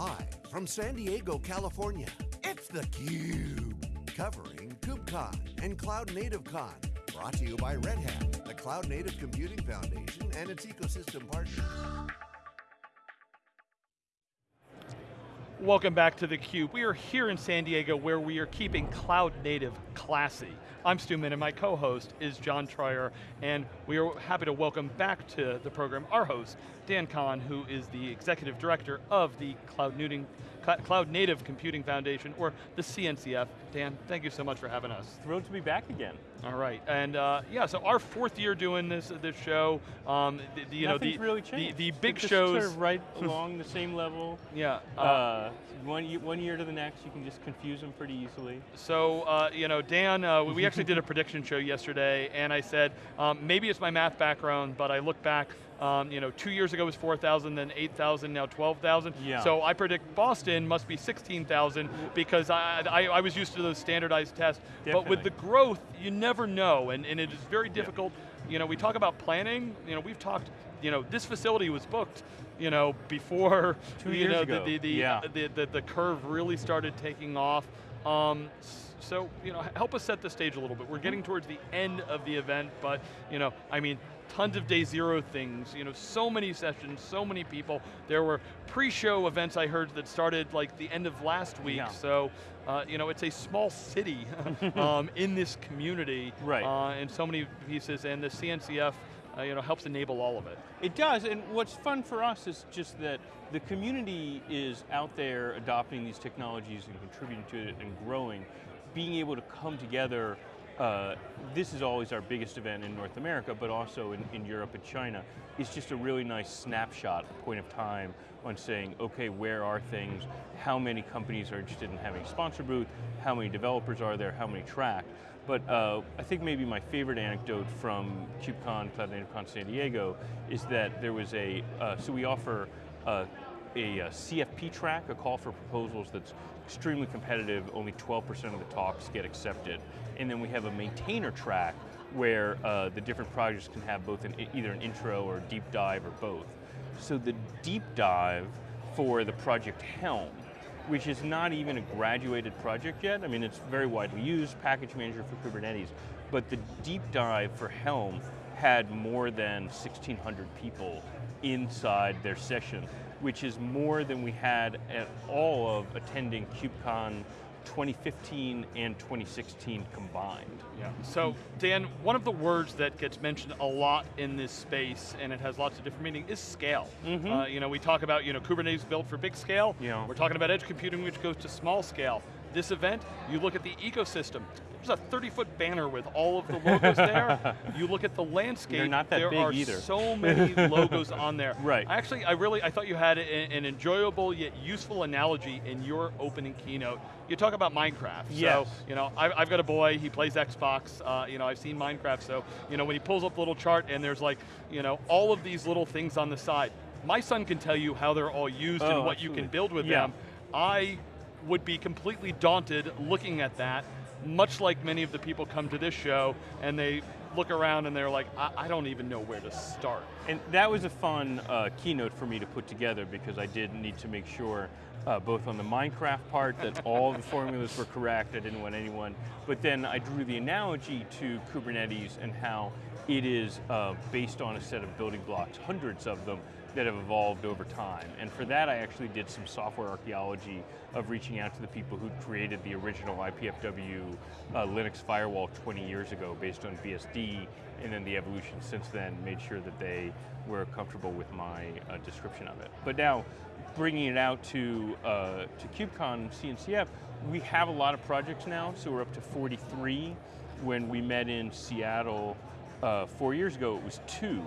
Live from San Diego, California, it's theCUBE. Covering KubeCon and Cloud Native Con. Brought to you by Red Hat, the Cloud Native Computing Foundation and its ecosystem partners. Welcome back to theCUBE. We are here in San Diego where we are keeping cloud native classy. I'm Stu Miniman, and my co-host is John Troyer, and we are happy to welcome back to the program our host, Dan Kohn, who is the Executive Director of the Cloud, Newton, Cloud Native Computing Foundation, or the CNCF. Dan, thank you so much for having us. Thrilled to be back again. All right, and uh, yeah, so our fourth year doing this this show. Um, the, the, you Nothing's know, the, really changed. The, the big shows. Sort of right along the same level. Yeah. Uh, uh, one, year, one year to the next, you can just confuse them pretty easily. So, uh, you know, Dan, uh, we actually did a prediction show yesterday, and I said, um, maybe it's my math background, but I look back um, you know, two years ago was 4,000, then 8,000, now 12,000. Yeah. So I predict Boston must be 16,000 because I, I, I, was used to those standardized tests. Definitely. But with the growth, you never know, and, and it is very difficult. You know, we talk about planning, you know, we've talked, you know, this facility was booked, you know, before Two you know, ago. The, the, yeah. the, the, the curve really started taking off. Um, so, you know, help us set the stage a little bit. We're getting towards the end of the event, but, you know, I mean, tons of day zero things, you know, so many sessions, so many people. There were pre-show events I heard that started like the end of last week, yeah. so uh, you know, it's a small city um, in this community, right. uh, in so many pieces, and the CNCF uh, you know, helps enable all of it. It does, and what's fun for us is just that the community is out there adopting these technologies and contributing to it and growing, being able to come together uh, this is always our biggest event in North America, but also in, in Europe and China. It's just a really nice snapshot, point of time on saying, okay, where are things? How many companies are interested in having a sponsor booth? How many developers are there? How many track? But uh, I think maybe my favorite anecdote from KubeCon, Cloud Native Con San Diego, is that there was a, uh, so we offer uh, a, a, CFP track, a call for proposals that's extremely competitive, only 12% of the talks get accepted. And then we have a maintainer track where uh, the different projects can have both an, either an intro or deep dive or both. So the deep dive for the project Helm, which is not even a graduated project yet, I mean it's very widely used, package manager for Kubernetes, but the deep dive for Helm had more than 1,600 people inside their session which is more than we had at all of attending KubeCon 2015 and 2016 combined. Yeah. So Dan, one of the words that gets mentioned a lot in this space, and it has lots of different meaning, is scale. Mm -hmm. uh, you know, we talk about you know Kubernetes built for big scale. Yeah. We're talking about edge computing, which goes to small scale. This event, you look at the ecosystem. There's a 30 foot banner with all of the logos there. You look at the landscape, They're not that there big are either. so many logos on there. Right. Actually, I really, I thought you had an, an enjoyable yet useful analogy in your opening keynote. You talk about Minecraft. Yes. So, you know, I've, I've got a boy, he plays Xbox, uh, you know, I've seen Minecraft, so, you know, when he pulls up the little chart and there's like, you know, all of these little things on the side, my son can tell you how they're all used oh, and what absolutely. you can build with yeah. them. I would be completely daunted looking at that, much like many of the people come to this show and they look around and they're like, I, I don't even know where to start. And that was a fun uh, keynote for me to put together because I did need to make sure uh, both on the Minecraft part that all the formulas were correct, I didn't want anyone, but then I drew the analogy to Kubernetes and how it is uh, based on a set of building blocks, hundreds of them, that have evolved over time. And for that I actually did some software archaeology of reaching out to the people who created the original IPFW uh, Linux firewall 20 years ago based on BSD, and then the evolution since then made sure that they were comfortable with my uh, description of it. But now, bringing it out to, uh, to KubeCon CNCF, we have a lot of projects now, so we're up to 43. When we met in Seattle uh, four years ago, it was two.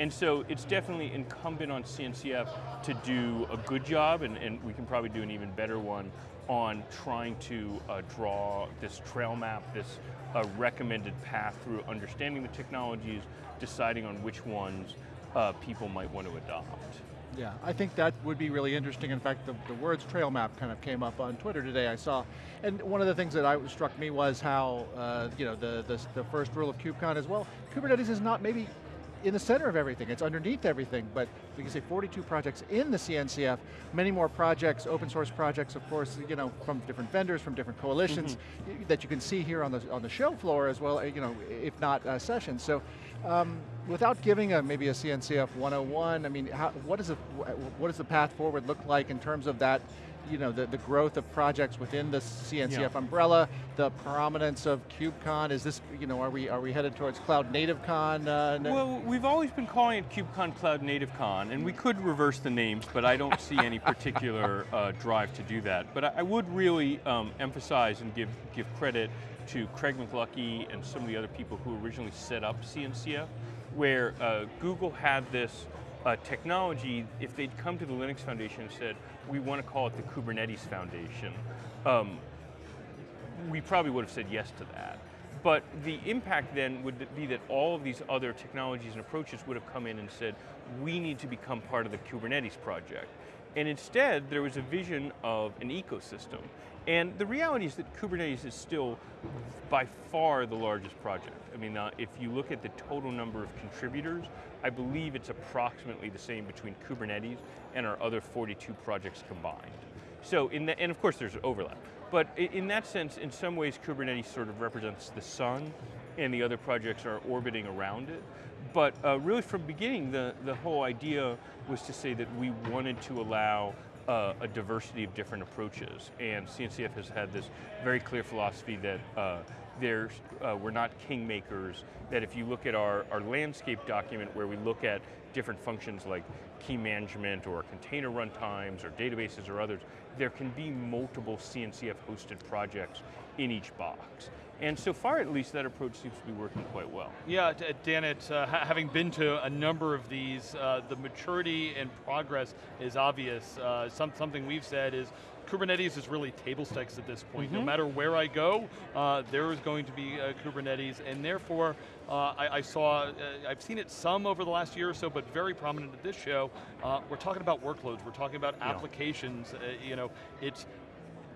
And so it's definitely incumbent on CNCF to do a good job, and, and we can probably do an even better one on trying to uh, draw this trail map, this uh, recommended path through understanding the technologies, deciding on which ones uh, people might want to adopt. Yeah, I think that would be really interesting. In fact, the, the words trail map kind of came up on Twitter today, I saw. And one of the things that I, struck me was how, uh, you know, the, the, the first rule of KubeCon as well, Kubernetes is not maybe in the center of everything, it's underneath everything, but we can say 42 projects in the CNCF, many more projects, open source projects, of course, you know, from different vendors, from different coalitions, mm -hmm. that you can see here on the, on the show floor as well, you know, if not uh, sessions. So, um, without giving a, maybe a CNCF 101, I mean, how, what, is a, what does the path forward look like in terms of that you know, the, the growth of projects within the CNCF yeah. umbrella, the prominence of KubeCon, is this, you know, are we, are we headed towards Cloud Native Con? Uh, well, we've always been calling it KubeCon Cloud Native Con, and we could reverse the names, but I don't see any particular uh, drive to do that. But I, I would really um, emphasize and give, give credit to Craig McLuckie and some of the other people who originally set up CNCF, where uh, Google had this uh, technology, if they'd come to the Linux Foundation and said, we want to call it the Kubernetes Foundation, um, we probably would have said yes to that. But the impact then would be that all of these other technologies and approaches would have come in and said, we need to become part of the Kubernetes project. And instead, there was a vision of an ecosystem. And the reality is that Kubernetes is still by far the largest project. I mean, uh, if you look at the total number of contributors, I believe it's approximately the same between Kubernetes and our other 42 projects combined. So, in the, and of course there's overlap. But in that sense, in some ways, Kubernetes sort of represents the sun, and the other projects are orbiting around it. But uh, really from the beginning, the, the whole idea was to say that we wanted to allow uh, a diversity of different approaches. And CNCF has had this very clear philosophy that uh, there's, uh, we're not kingmakers, that if you look at our, our landscape document where we look at different functions like key management or container runtimes or databases or others, there can be multiple CNCF hosted projects in each box. And so far, at least, that approach seems to be working quite well. Yeah, Dan, it, uh, having been to a number of these, uh, the maturity and progress is obvious. Uh, some, something we've said is Kubernetes is really table stakes at this point. Mm -hmm. No mm-hmm. matter where I go, uh, there is going to be uh, Kubernetes, and therefore, uh, I, I, saw, I've seen it some over the last year or so, but very prominent at this show. Uh, we're talking about workloads, we're talking about yeah. applications. Uh, you know, it's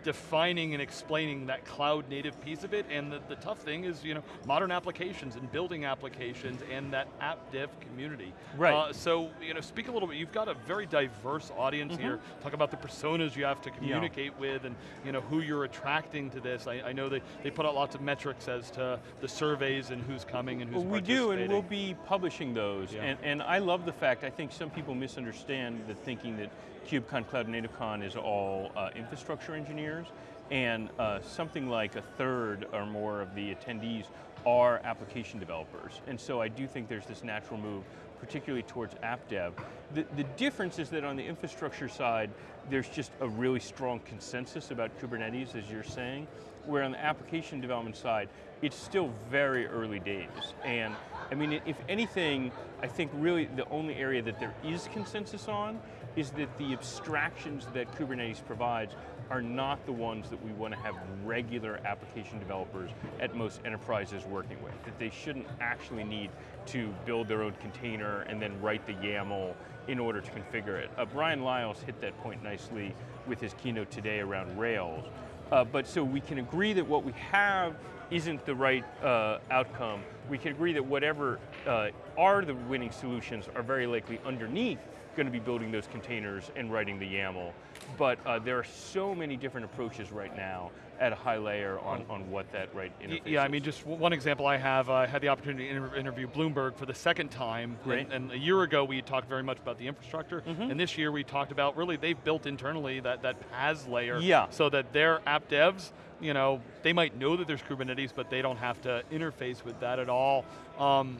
defining and explaining that cloud native piece of it, and the, the tough thing is, you know, modern applications and building applications and that app dev community. Right. Uh, so, you know, speak a little bit, you've got a very diverse audience mm -hmm. here. Talk about the personas you have to communicate yeah. with and, you know, who you're attracting to this. I, I, know they, they put out lots of metrics as to the surveys and who's coming and who's well, We do, and we'll be publishing those. Yeah. And, and I love the fact, I think some people misunderstand the thinking that KubeCon Cloud NativeCon is all uh, infrastructure engineers, and uh, something like a third or more of the attendees are application developers. And so I do think there's this natural move, particularly towards app dev. The, the difference is that on the infrastructure side, there's just a really strong consensus about Kubernetes, as you're saying, where on the application development side, it's still very early days. And I mean, if anything, I think really the only area that there is consensus on is that the abstractions that Kubernetes provides are not the ones that we want to have regular application developers at most enterprises working with. That they shouldn't actually need to build their own container and then write the YAML in order to configure it. Uh, Bryan Liles hit that point nicely with his keynote today around Rails. Uh, but so we can agree that what we have isn't the right uh, outcome. We can agree that whatever uh, are the winning solutions are very likely underneath going to be building those containers and writing the YAML. But uh, there are so many different approaches right now at a high layer on, on what that right interface Yeah, is. I mean, just one example I have, I had the opportunity to inter interview Bloomberg for the second time. Great. And, and, a year ago we talked very much about the infrastructure, mm -hmm. and this year we talked about, really, they've built internally that, that PaaS layer yeah. so that their app devs, you know, they might know that there's Kubernetes, but they don't have to interface with that at all. Um,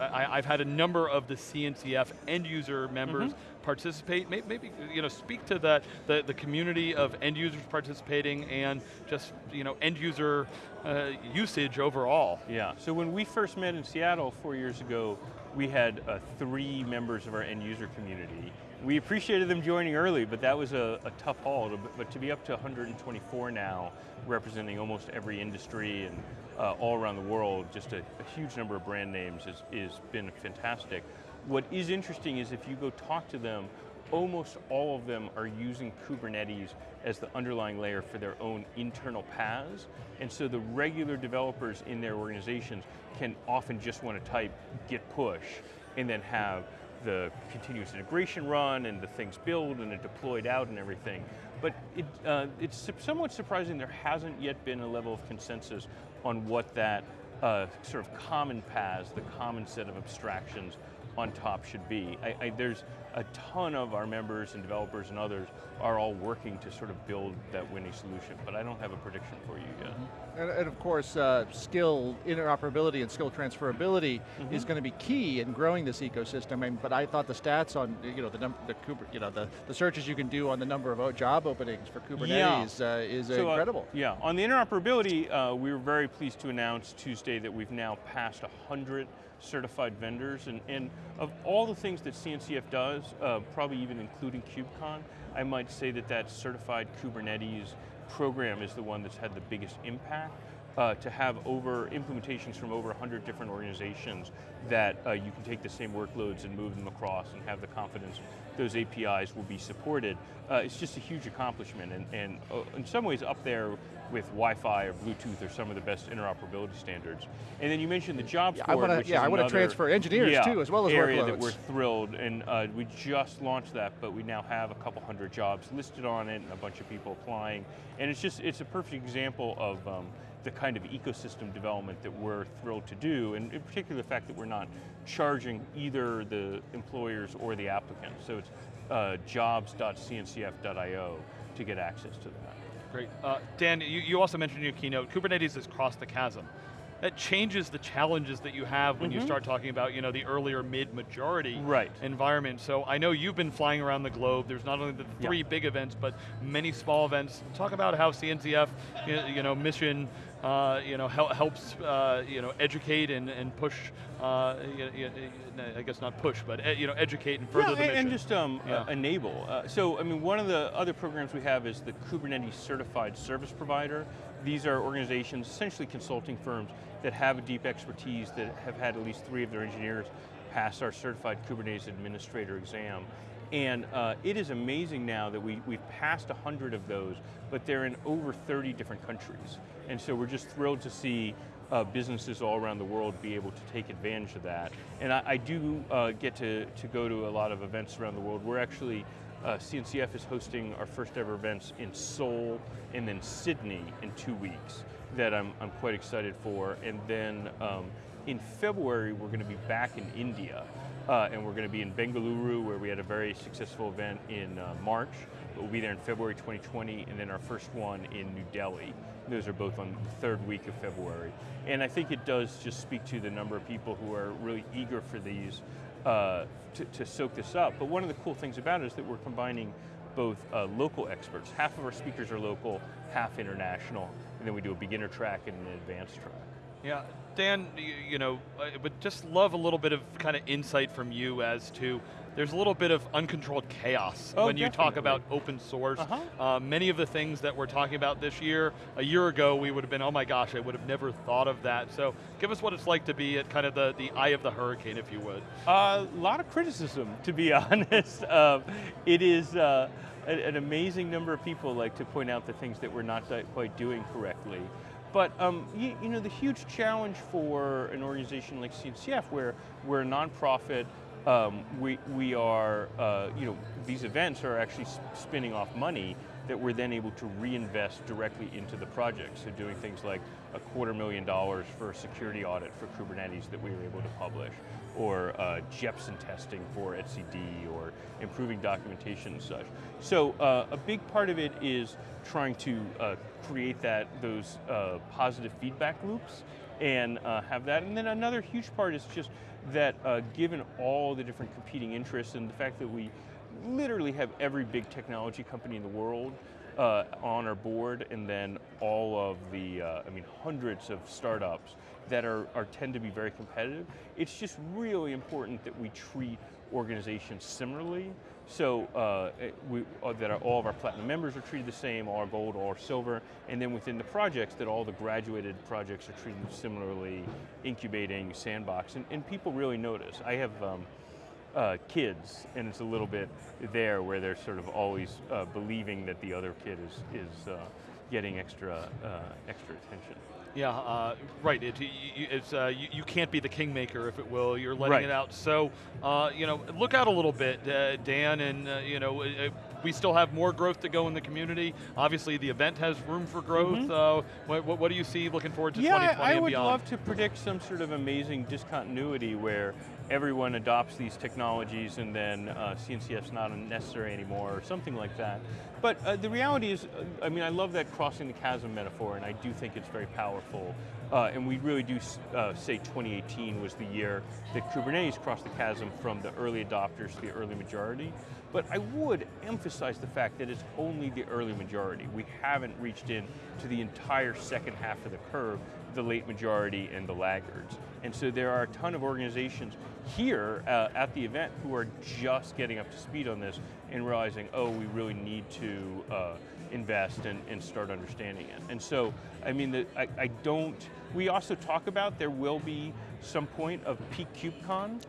I, have had a number of the CNCF end user members mm -hmm. participate. Maybe, maybe, you know, speak to that the, the community of end users participating and just you know end user uh, usage overall. Yeah. So when we first met in Seattle four years ago, we had uh, three members of our end user community. We appreciated them joining early, but that was a, a tough haul. But to be up to 124 now, representing almost every industry and uh, all around the world, just a, a huge number of brand names has, is been fantastic. What is interesting is if you go talk to them, almost all of them are using Kubernetes as the underlying layer for their own internal PaaS. And so the regular developers in their organizations can often just want to type git push and then have the continuous integration run and the things build and it deployed out and everything. But it, uh, it's somewhat surprising there hasn't yet been a level of consensus on what that uh, sort of common PaaS, the common set of abstractions on top should be. I, I, there's a ton of our members and developers and others are all working to sort of build that winning solution, but I don't have a prediction for you yet. Mm -hmm. and, and, of course, uh, skill interoperability and skill transferability mm -hmm. is going to be key in growing this ecosystem. I mean, but I thought the stats on you know the number, the you know the, the searches you can do on the number of job openings for Kubernetes yeah. uh, is so, uh, incredible. Uh, yeah, on the interoperability, uh, we were very pleased to announce Tuesday that we've now passed 100 certified vendors, and, and of all the things that CNCF does, uh, probably even including KubeCon, I might say that that certified Kubernetes program is the one that's had the biggest impact. Uh, to have over implementations from over 100 different organizations that uh, you can take the same workloads and move them across and have the confidence those APIs will be supported. Uh, it's just a huge accomplishment and, and uh, in some ways up there with Wi-Fi or Bluetooth or some of the best interoperability standards. And then you mentioned the jobs yeah, board, I wanna, which yeah, I want to transfer engineers yeah, too, as well as area workloads. that we're thrilled, and uh, we just launched that, but we now have a couple hundred jobs listed on it, and a bunch of people applying, and it's just, it's a perfect example of um, the kind of ecosystem development that we're thrilled to do, and in particular the fact that we're not charging either the employers or the applicants. So it's uh, jobs.cncf.io to get access to that. Great. Uh, Dan, you, you also mentioned in your keynote, Kubernetes has crossed the chasm. That changes the challenges that you have when mm -hmm. you mm-hmm. start talking about you know, the earlier mid-majority right. environment. So I know you've been flying around the globe. There's not only the three yeah. big events, but many small events. Talk about how CNCF you know, mission uh, you know, hel helps uh, you know, educate and, and push, uh, you know, I guess not push, but you know, educate and further yeah, the mission. and just um, yeah. enable. Uh, so, I mean, one of the other programs we have is the Kubernetes Certified Service Provider. These are organizations, essentially consulting firms, that have a deep expertise, that have had at least three of their engineers pass our Certified Kubernetes Administrator exam. And uh, it is amazing now that we, we've passed 100 of those, but they're in over 30 different countries. And so we're just thrilled to see uh, businesses all around the world be able to take advantage of that. And I, I do uh, get to, to go to a lot of events around the world. We're actually, uh, CNCF is hosting our first ever events in Seoul and then Sydney in two weeks that I'm, I'm quite excited for. And then um, in February, we're going to be back in India. Uh, and we're going to be in Bengaluru, where we had a very successful event in uh, March. We'll be there in February 2020, and then our first one in New Delhi. Those are both on the third week of February. And I think it does just speak to the number of people who are really eager for these uh, to, to, soak this up. But one of the cool things about it is that we're combining both uh, local experts. Half of our speakers are local, half international, and then we do a beginner track and an advanced track. Yeah, Dan, you, you know, I would just love a little bit of kind of insight from you as to there's a little bit of uncontrolled chaos oh, when you talk about open source. Uh -huh. uh, many of the things that we're talking about this year, a year ago we would have been, oh my gosh, I would have never thought of that. So give us what it's like to be at kind of the, the eye of the hurricane, if you would. A uh, lot of criticism, to be honest. Um, it is uh, an amazing number of people like to point out the things that we're not quite doing correctly. But um, you, you, know, the huge challenge for an organization like CNCF, where we're a nonprofit, um, we, we are, uh, you know, these events are actually spinning off money that we're then able to reinvest directly into the project. So doing things like a quarter million dollars for a security audit for Kubernetes that we were able to publish, or uh, Jepsen testing for etcd, or improving documentation and such. So uh, a big part of it is trying to uh, create that those uh, positive feedback loops and uh, have that. And then another huge part is just that uh, given all the different competing interests and the fact that we literally have every big technology company in the world uh, on our board and then all of the, uh, I mean, hundreds of startups that are, are tend to be very competitive. It's just really important that we treat organizations similarly so uh, we, uh, that all of our platinum members are treated the same, all our gold, all our silver, and then within the projects that all the graduated projects are treated similarly, incubating, sandbox, and, and people really notice. I have um, uh, kids, and it's a little bit there where they're sort of always uh, believing that the other kid is, is uh, getting extra, uh, extra attention. Yeah, uh, right. It, it's, uh, you, you, can't be the kingmaker, if it will. You're letting right. it out. So, uh, you know, look out a little bit, uh, Dan, and uh, you know, we still have more growth to go in the community. Obviously, the event has room for growth. Mm -hmm. what, what, do you see looking forward to yeah, 2020 I would beyond? love to predict some sort of amazing discontinuity where everyone adopts these technologies and then uh, CNCF's not necessary anymore or something like that. But uh, the reality is, uh, I mean, I love that crossing the chasm metaphor and I do think it's very powerful. Uh, and we really do uh, say 2018 was the year that Kubernetes crossed the chasm from the early adopters to the early majority. But I would emphasize the fact that it's only the early majority. We haven't reached in to the entire second half of the curve, the late majority and the laggards. And so there are a ton of organizations here uh, at the event who are just getting up to speed on this and realizing, oh, we really need to uh, invest and, and, start understanding it. And so, I mean, the, I, I, don't, we also talk about there will be some point of peak KubeCon,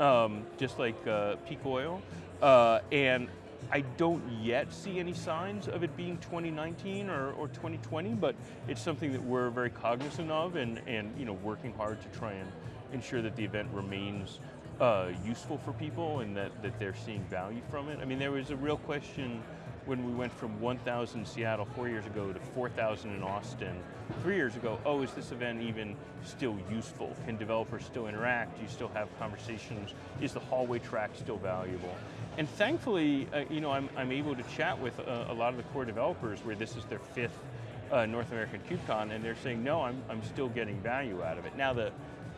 um, just like uh, peak oil, uh, and I don't yet see any signs of it being 2019 or, or 2020, but it's something that we're very cognizant of and, and you know, working hard to try and ensure that the event remains uh, useful for people and that, that they're seeing value from it. I mean, there was a real question when we went from 1,000 in Seattle four years ago to 4,000 in Austin three years ago, oh, is this event even still useful? Can developers still interact? Do you still have conversations? Is the hallway track still valuable? And thankfully, uh, you know, I'm, I'm able to chat with uh, a lot of the core developers where this is their fifth uh, North American KubeCon, and they're saying, no, I'm, I'm still getting value out of it. Now, the,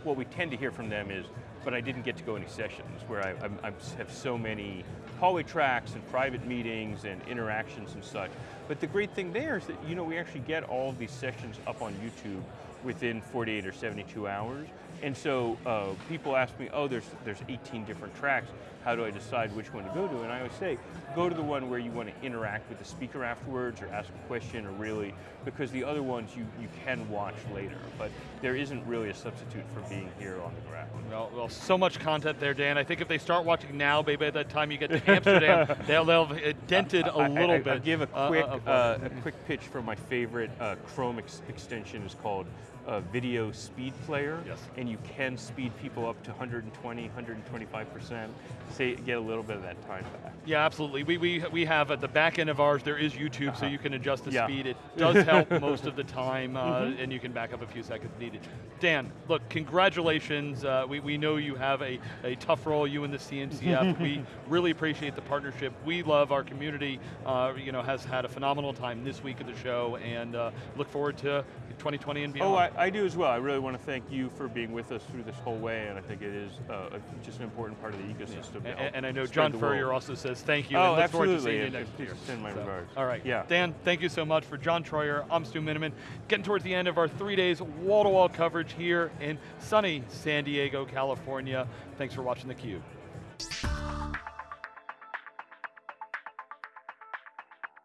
what we tend to hear from them is, but I didn't get to go any sessions where I, I, I have so many hallway tracks and private meetings and interactions and such. But the great thing there is that you know we actually get all of these sessions up on YouTube within 48 or 72 hours. And so uh, people ask me, oh, there's, there's 18 different tracks how do I decide which one to go to? And I always say, go to the one where you want to interact with the speaker afterwards or ask a question or really, because the other ones you, you can watch later, but there isn't really a substitute for being here on the ground. Well, well so much content there, Dan. I think if they start watching now, maybe by the time you get to Amsterdam, they'll, they'll have dented a little I, I, bit. I'll give a quick, uh, uh, a quick pitch for my favorite uh, Chrome ex extension is called a video speed player, yes. and you can speed people up to 120, 125%, say, get a little bit of that time back. Yeah, absolutely. We, we, we have at the back end of ours, there is YouTube, uh -huh. so uh-huh. you can adjust the yeah. speed. It does help most of the time, uh, mm -hmm. and you can back up a few seconds needed. Dan, look, congratulations. Uh, we, we know you have a, a tough role, you and the CNCF. we really appreciate the partnership. We love our community, uh, you know, has had a phenomenal time this week of the show, and uh, look forward to 2020 and beyond. Oh, I, I, do as well. I really want to thank you for being with us through this whole way, and I think it is uh, just an important part of the ecosystem. Yeah. And, and, I know John Furrier also says thank you. Oh, and look absolutely. Forward to seeing you next year. Send my so, regards. All right. Yeah. Dan, thank you so much for John Troyer. I'm Stu Miniman. Getting towards the end of our three days wall-to-wall -wall coverage here in sunny San Diego, California. Thanks for watching theCUBE.